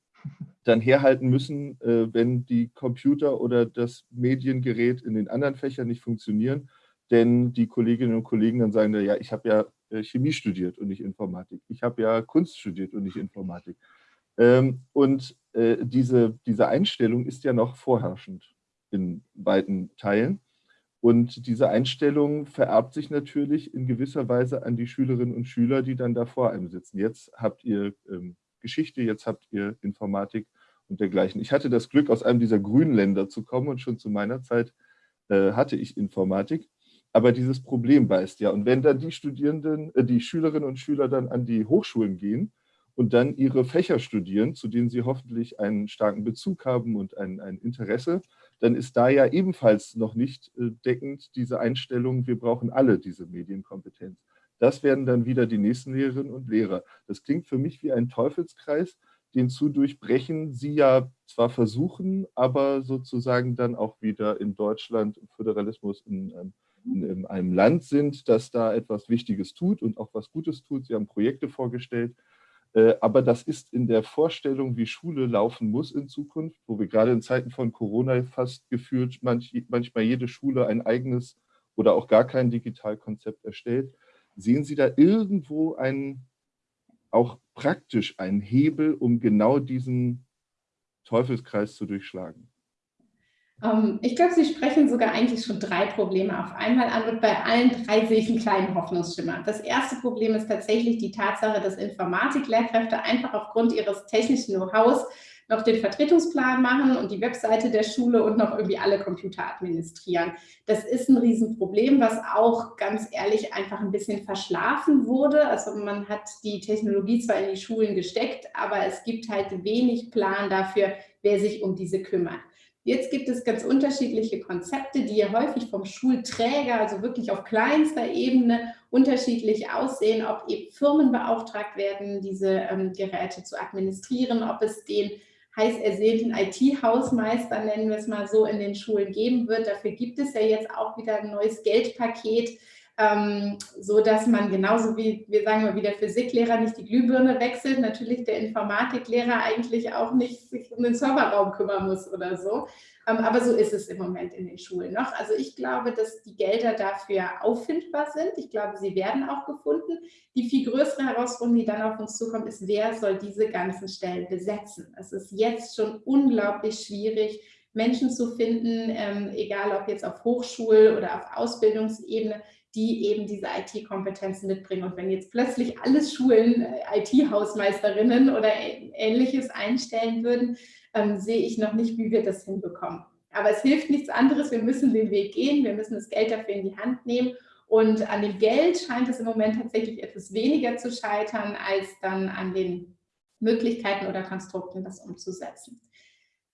dann herhalten müssen, äh, wenn die Computer oder das Mediengerät in den anderen Fächern nicht funktionieren. Denn die Kolleginnen und Kollegen dann sagen, ja, ich habe ja äh, Chemie studiert und nicht Informatik. Ich habe ja Kunst studiert und nicht Informatik. Ähm, und äh, diese, diese Einstellung ist ja noch vorherrschend in weiten Teilen. Und diese Einstellung vererbt sich natürlich in gewisser Weise an die Schülerinnen und Schüler, die dann da vor einem sitzen. Jetzt habt ihr ähm, Geschichte, jetzt habt ihr Informatik und dergleichen. Ich hatte das Glück, aus einem dieser grünen Länder zu kommen und schon zu meiner Zeit äh, hatte ich Informatik. Aber dieses Problem beißt ja. Und wenn dann die Studierenden, äh, die Schülerinnen und Schüler dann an die Hochschulen gehen und dann ihre Fächer studieren, zu denen sie hoffentlich einen starken Bezug haben und ein, ein Interesse, dann ist da ja ebenfalls noch nicht äh, deckend diese Einstellung, wir brauchen alle diese Medienkompetenz. Das werden dann wieder die nächsten Lehrerinnen und Lehrer. Das klingt für mich wie ein Teufelskreis, den zu durchbrechen Sie ja zwar versuchen, aber sozusagen dann auch wieder in Deutschland im Föderalismus in, ähm, in, in einem Land sind, das da etwas Wichtiges tut und auch was Gutes tut. Sie haben Projekte vorgestellt, aber das ist in der Vorstellung, wie Schule laufen muss in Zukunft, wo wir gerade in Zeiten von Corona fast gefühlt manch, manchmal jede Schule ein eigenes oder auch gar kein Digitalkonzept erstellt. Sehen Sie da irgendwo einen, auch praktisch einen Hebel, um genau diesen Teufelskreis zu durchschlagen? Ähm, ich glaube, Sie sprechen sogar eigentlich schon drei Probleme auf einmal an und bei allen drei sehe ich einen kleinen Hoffnungsschimmer. Das erste Problem ist tatsächlich die Tatsache, dass Informatiklehrkräfte einfach aufgrund ihres technischen Know-hows noch den Vertretungsplan machen und die Webseite der Schule und noch irgendwie alle Computer administrieren. Das ist ein Riesenproblem, was auch ganz ehrlich einfach ein bisschen verschlafen wurde. Also man hat die Technologie zwar in die Schulen gesteckt, aber es gibt halt wenig Plan dafür, wer sich um diese kümmert. Jetzt gibt es ganz unterschiedliche Konzepte, die ja häufig vom Schulträger, also wirklich auf kleinster Ebene, unterschiedlich aussehen, ob eben Firmen beauftragt werden, diese ähm, Geräte zu administrieren, ob es den heiß ersehnten IT-Hausmeister, nennen wir es mal so, in den Schulen geben wird. Dafür gibt es ja jetzt auch wieder ein neues Geldpaket, ähm, so dass man genauso wie, wir sagen mal, wie der Physiklehrer nicht die Glühbirne wechselt, natürlich der Informatiklehrer eigentlich auch nicht sich um den Serverraum kümmern muss oder so. Ähm, aber so ist es im Moment in den Schulen noch. Also ich glaube, dass die Gelder dafür auffindbar sind. Ich glaube, sie werden auch gefunden. Die viel größere Herausforderung, die dann auf uns zukommt, ist, wer soll diese ganzen Stellen besetzen? Es ist jetzt schon unglaublich schwierig, Menschen zu finden, ähm, egal ob jetzt auf Hochschul- oder auf Ausbildungsebene, die eben diese IT-Kompetenzen mitbringen. Und wenn jetzt plötzlich alle Schulen äh, IT-Hausmeisterinnen oder Ähnliches einstellen würden, ähm, sehe ich noch nicht, wie wir das hinbekommen. Aber es hilft nichts anderes. Wir müssen den Weg gehen. Wir müssen das Geld dafür in die Hand nehmen. Und an dem Geld scheint es im Moment tatsächlich etwas weniger zu scheitern, als dann an den Möglichkeiten oder Konstrukten, das umzusetzen.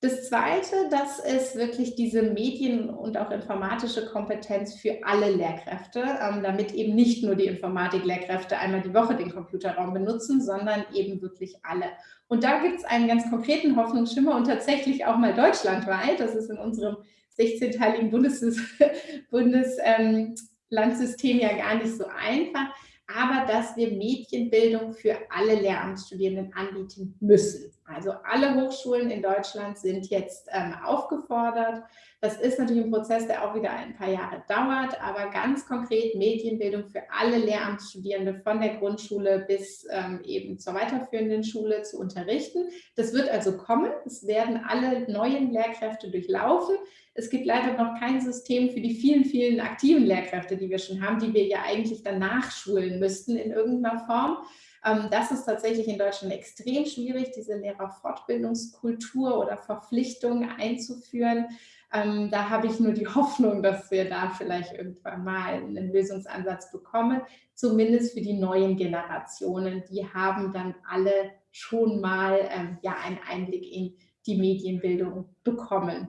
Das Zweite, das ist wirklich diese Medien- und auch informatische Kompetenz für alle Lehrkräfte, ähm, damit eben nicht nur die Informatik-Lehrkräfte einmal die Woche den Computerraum benutzen, sondern eben wirklich alle. Und da gibt es einen ganz konkreten Hoffnungsschimmer und tatsächlich auch mal deutschlandweit. Das ist in unserem 16-teiligen Bundeslandsystem [LAUGHS] Bundes, ähm, ja gar nicht so einfach aber dass wir Medienbildung für alle Lehramtsstudierenden anbieten müssen. Also alle Hochschulen in Deutschland sind jetzt ähm, aufgefordert. Das ist natürlich ein Prozess, der auch wieder ein paar Jahre dauert, aber ganz konkret Medienbildung für alle Lehramtsstudierende von der Grundschule bis ähm, eben zur weiterführenden Schule zu unterrichten. Das wird also kommen. Es werden alle neuen Lehrkräfte durchlaufen. Es gibt leider noch kein System für die vielen, vielen aktiven Lehrkräfte, die wir schon haben, die wir ja eigentlich dann nachschulen müssten in irgendeiner Form. Ähm, das ist tatsächlich in Deutschland extrem schwierig, diese Lehrerfortbildungskultur oder Verpflichtung einzuführen. Ähm, da habe ich nur die [LAUGHS] Hoffnung, dass wir da vielleicht irgendwann mal einen Lösungsansatz bekommen, zumindest für die neuen Generationen. Die haben dann alle schon mal ähm, ja, einen Einblick in die Medienbildung bekommen.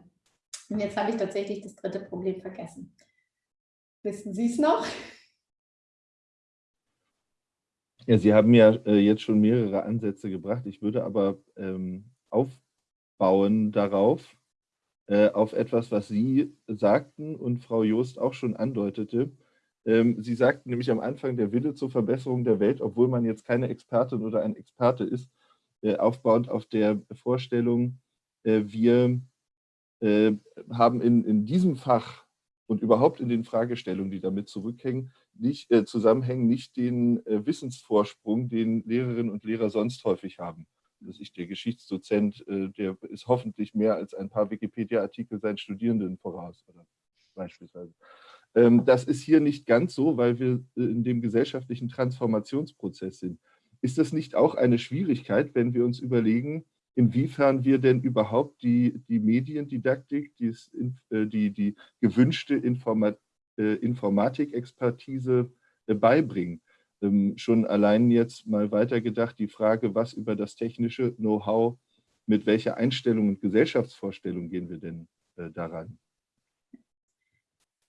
Und jetzt habe ich tatsächlich das dritte Problem vergessen. Wissen Sie es noch? Ja, Sie haben ja äh, jetzt schon mehrere Ansätze gebracht. Ich würde aber ähm, aufbauen darauf, äh, auf etwas, was Sie sagten und Frau Joost auch schon andeutete. Ähm, Sie sagten nämlich am Anfang, der Wille zur Verbesserung der Welt, obwohl man jetzt keine Expertin oder ein Experte ist, äh, aufbauend auf der Vorstellung, äh, wir äh, haben in, in diesem Fach und überhaupt in den Fragestellungen, die damit zurückhängen, nicht, äh, zusammenhängen, nicht den äh, Wissensvorsprung, den Lehrerinnen und Lehrer sonst häufig haben. Das ist der Geschichtsdozent, äh, der ist hoffentlich mehr als ein paar Wikipedia-Artikel seinen Studierenden voraus, oder beispielsweise. Ähm, das ist hier nicht ganz so, weil wir äh, in dem gesellschaftlichen Transformationsprozess sind. Ist das nicht auch eine Schwierigkeit, wenn wir uns überlegen, inwiefern wir denn überhaupt die, die Mediendidaktik, die, äh, die, die gewünschte Informa äh, Informatikexpertise äh, beibringen. Ähm, schon allein jetzt mal weitergedacht, die Frage, was über das technische Know-how, mit welcher Einstellung und Gesellschaftsvorstellung gehen wir denn daran?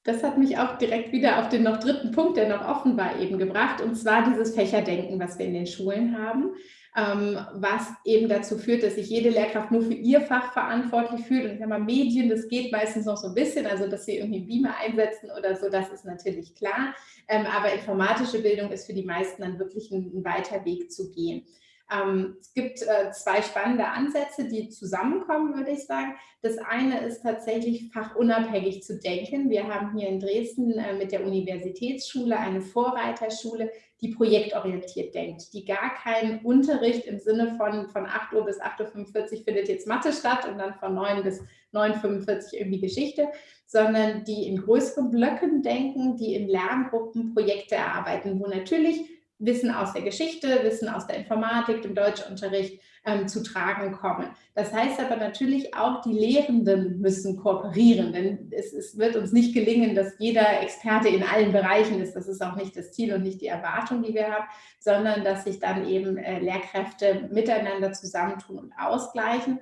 Das hat mich auch direkt wieder auf den noch dritten Punkt, der noch offen war, eben gebracht, und zwar dieses Fächerdenken, was wir in den Schulen haben, ähm, was eben dazu führt, dass sich jede Lehrkraft nur für ihr Fach verantwortlich fühlt. Und ich sage mal, Medien, das geht meistens noch so ein bisschen, also dass sie irgendwie Beamer einsetzen oder so, das ist natürlich klar. Ähm, aber informatische Bildung ist für die meisten dann wirklich ein, ein weiter Weg zu gehen. Ähm, es gibt äh, zwei spannende Ansätze, die zusammenkommen, würde ich sagen. Das eine ist tatsächlich fachunabhängig zu denken. Wir haben hier in Dresden äh, mit der Universitätsschule eine Vorreiterschule, die projektorientiert denkt, die gar keinen Unterricht im Sinne von, von 8 Uhr bis 8.45 Uhr findet jetzt Mathe statt und dann von 9 bis 9.45 Uhr irgendwie Geschichte, sondern die in größeren Blöcken denken, die in Lerngruppen Projekte erarbeiten, wo natürlich Wissen aus der Geschichte, Wissen aus der Informatik, dem Deutschunterricht ähm, zu tragen kommen. Das heißt aber natürlich auch, die Lehrenden müssen kooperieren, denn es, es, wird uns nicht gelingen, dass jeder Experte in allen Bereichen ist. Das ist auch nicht das Ziel und nicht die Erwartung, die wir haben, sondern dass sich dann eben äh, Lehrkräfte miteinander zusammentun und ausgleichen.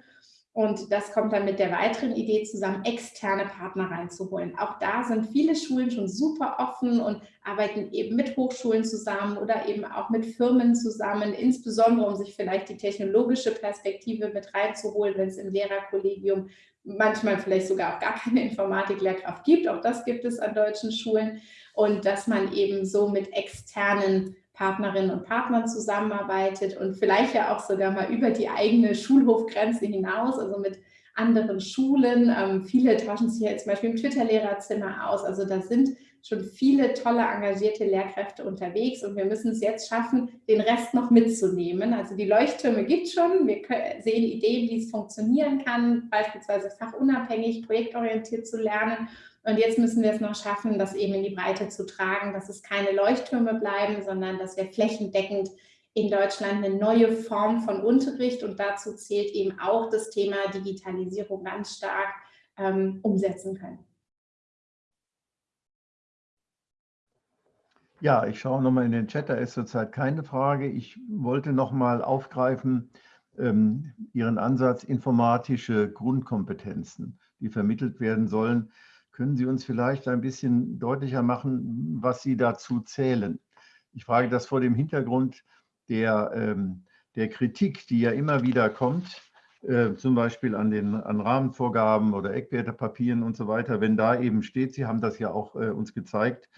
Und das kommt dann mit der weiteren Idee zusammen, externe Partner reinzuholen. Auch da sind viele Schulen schon super offen und arbeiten eben mit Hochschulen zusammen oder eben auch mit Firmen zusammen, insbesondere um sich vielleicht die technologische Perspektive mit reinzuholen, wenn es im Lehrerkollegium manchmal vielleicht sogar auch gar keine Informatiklehrkraft gibt. Auch das gibt es an deutschen Schulen. Und dass man eben so mit externen Partnerinnen und Partnern zusammenarbeitet und vielleicht ja auch sogar mal über die eigene Schulhofgrenze hinaus, also mit anderen Schulen. Ähm, viele tauschen sich ja zum Beispiel im Twitter-Lehrerzimmer aus. Also da sind schon viele tolle, engagierte Lehrkräfte unterwegs und wir müssen es jetzt schaffen, den Rest noch mitzunehmen. Also die Leuchttürme gibt schon. Wir sehen Ideen, wie es funktionieren kann, beispielsweise fachunabhängig, projektorientiert zu lernen. Und jetzt müssen wir es noch schaffen, das eben in die Breite zu tragen, dass es keine Leuchttürme bleiben, sondern dass wir flächendeckend in Deutschland eine neue Form von Unterricht und dazu zählt eben auch das Thema Digitalisierung ganz stark ähm, umsetzen können. Ja, ich schaue nochmal in den Chat, da ist zurzeit keine Frage. Ich wollte nochmal aufgreifen ähm, Ihren Ansatz informatische Grundkompetenzen, die vermittelt werden sollen. Können Sie uns vielleicht ein bisschen deutlicher machen, was Sie dazu zählen? Ich frage das vor dem Hintergrund der, ähm, der Kritik, die ja immer wieder kommt, äh, zum Beispiel an den an Rahmenvorgaben oder Eckwertepapieren und so weiter, wenn da eben steht, Sie haben das ja auch äh, uns gezeigt,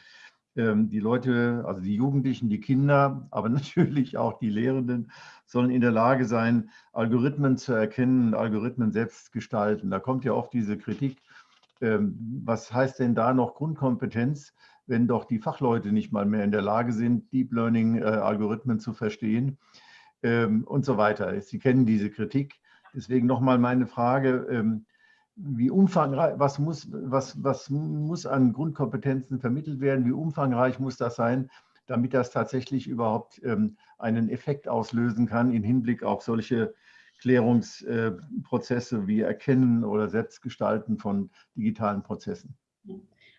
ähm, die Leute, also die Jugendlichen, die Kinder, [LAUGHS] aber natürlich auch die Lehrenden sollen in der Lage sein, Algorithmen zu erkennen, Algorithmen selbst gestalten. Da kommt ja oft diese Kritik, was heißt denn da noch Grundkompetenz, wenn doch die Fachleute nicht mal mehr in der Lage sind, Deep Learning-Algorithmen äh, zu verstehen ähm, und so weiter. Sie kennen diese Kritik. Deswegen nochmal meine Frage, wie umfangreich, was muss, was, was muss an Grundkompetenzen vermittelt werden, wie umfangreich muss das sein, damit das tatsächlich überhaupt ähm, einen Effekt auslösen kann im Hinblick auf solche Klärungsprozesse äh, wie Erkennen oder Selbstgestalten von digitalen Prozessen.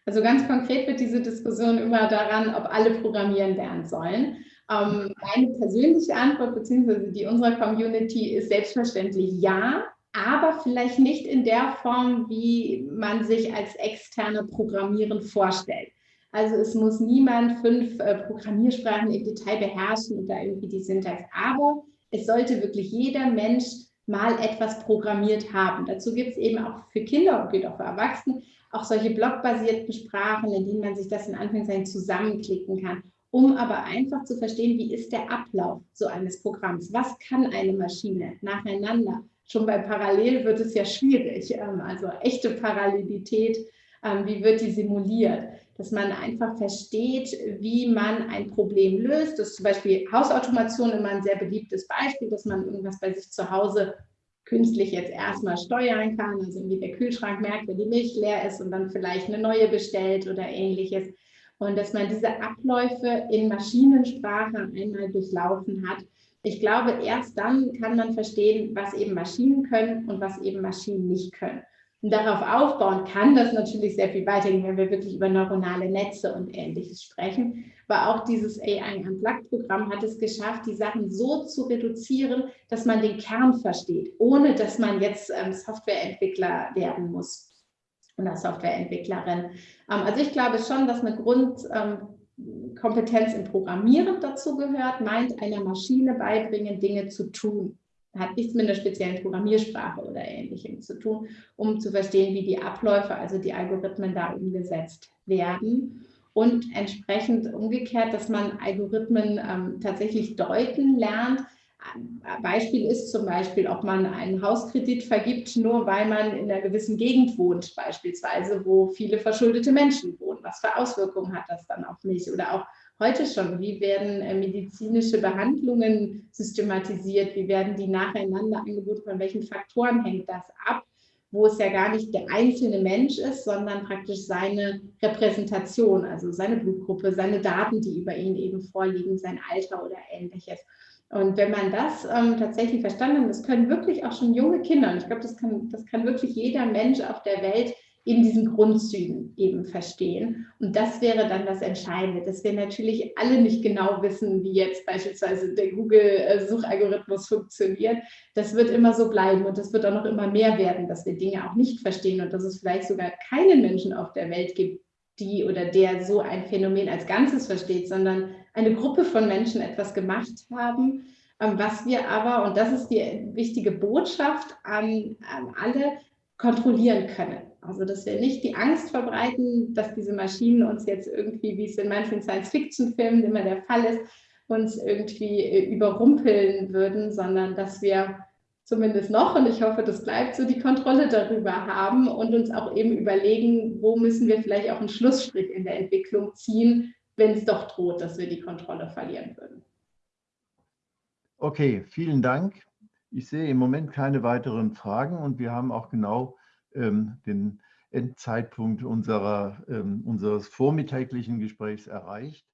Also ganz konkret wird diese Diskussion immer daran, ob alle programmieren lernen sollen. Ähm, meine persönliche Antwort beziehungsweise die unserer Community ist selbstverständlich ja aber vielleicht nicht in der Form, wie man sich als externe Programmieren vorstellt. Also es muss niemand fünf äh, Programmiersprachen im Detail beherrschen und da irgendwie die Syntax. Aber es sollte wirklich jeder Mensch mal etwas programmiert haben. Dazu gibt es eben auch für Kinder und geht auch für Erwachsene auch solche blockbasierten Sprachen, in denen man sich das in Anführungszeichen zusammenklicken kann, um aber einfach zu verstehen, wie ist der Ablauf so eines Programms? Was kann eine Maschine nacheinander? schon bei Parallel wird es ja schwierig. Ähm, also echte Parallelität, ähm, wie wird die simuliert? Dass man einfach versteht, wie man ein Problem löst. Das ist zum Beispiel Hausautomation immer ein sehr beliebtes Beispiel, dass man irgendwas bei sich zu Hause künstlich jetzt erstmal steuern kann. Also wie der Kühlschrank merkt, wenn die Milch leer ist und dann vielleicht eine neue bestellt oder ähnliches. Und dass man diese Abläufe in Maschinensprache einmal durchlaufen hat ich glaube, erst dann kann man verstehen, was eben Maschinen können und was eben Maschinen nicht können. Und darauf aufbauen kann das natürlich sehr viel weitergehen, wenn wir wirklich über neuronale Netze und Ähnliches sprechen. Aber auch dieses AI Unplugged-Programm hat es geschafft, die Sachen so zu reduzieren, dass man den Kern versteht, ohne dass man jetzt ähm, Softwareentwickler werden muss oder Softwareentwicklerin. Ähm, also ich glaube schon, dass eine Grund, ähm, im Programmieren dazu gehört, meint einer Maschine beibringen, Dinge zu tun. Hat nichts mit einer speziellen Programmiersprache oder ähnlichem zu tun, um zu verstehen, wie die Abläufe, also die Algorithmen da umgesetzt werden. Und entsprechend umgekehrt, dass man Algorithmen ähm, tatsächlich deuten lernt, Beispiel ist zum Beispiel, ob man einen Hauskredit vergibt, nur weil man in einer gewissen Gegend wohnt, beispielsweise, wo viele verschuldete Menschen wohnen. Was für Auswirkungen hat das dann auf mich? Oder auch heute schon, wie werden äh, medizinische Behandlungen systematisiert? Wie werden die nacheinander angeboten? Von welchen Faktoren hängt das ab? wo es ja gar nicht der einzelne Mensch ist, sondern praktisch seine Repräsentation, also seine Blutgruppe, seine Daten, die über ihn eben vorliegen, sein Alter oder ähnliches. Und wenn man das ähm, tatsächlich verstanden hat, das können wirklich auch schon junge Kinder, und ich glaube, das kann, das kann wirklich jeder Mensch auf der Welt in diesen Grundzügen eben verstehen. Und das wäre dann das Entscheidende, dass wir natürlich alle nicht genau wissen, wie jetzt beispielsweise der Google-Suchalgorithmus funktioniert. Das wird immer so bleiben und das wird auch noch immer mehr werden, dass wir Dinge auch nicht verstehen und dass es vielleicht sogar keinen Menschen auf der Welt gibt, die oder der so ein Phänomen als Ganzes versteht, sondern eine Gruppe von Menschen etwas gemacht haben, ähm, was wir aber, und das ist die wichtige Botschaft an, an alle, kontrollieren können. Also dass wir nicht die Angst verbreiten, dass diese Maschinen uns jetzt irgendwie, wie es in manchen Science-Fiction-Filmen immer der Fall ist, uns irgendwie äh, überrumpeln würden, sondern dass wir zumindest noch, und ich hoffe, das bleibt so, die Kontrolle darüber haben und uns auch eben überlegen, wo müssen wir vielleicht auch einen Schlussstrich in der Entwicklung ziehen, wenn es doch droht, dass wir die Kontrolle verlieren würden. Okay, vielen Dank. Ich sehe im Moment keine weiteren Fragen und wir haben auch genau ähm, den Endzeitpunkt unserer, ähm, unseres vormittäglichen Gesprächs erreicht.